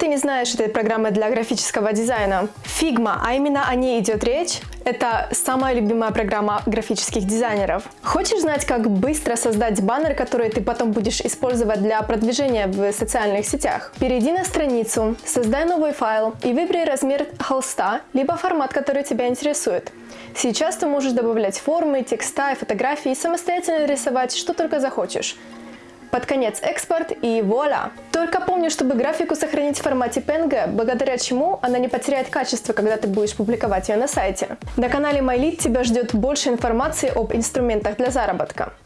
ты не знаешь этой программы для графического дизайна? Figma, а именно о ней идет речь, это самая любимая программа графических дизайнеров. Хочешь знать, как быстро создать баннер, который ты потом будешь использовать для продвижения в социальных сетях? Перейди на страницу, создай новый файл и выбери размер холста, либо формат, который тебя интересует. Сейчас ты можешь добавлять формы, текста и фотографии и самостоятельно рисовать, что только захочешь. Под конец экспорт и вуаля! Только помни, чтобы графику сохранить в формате PNG, благодаря чему она не потеряет качество, когда ты будешь публиковать ее на сайте. На канале MyLead тебя ждет больше информации об инструментах для заработка.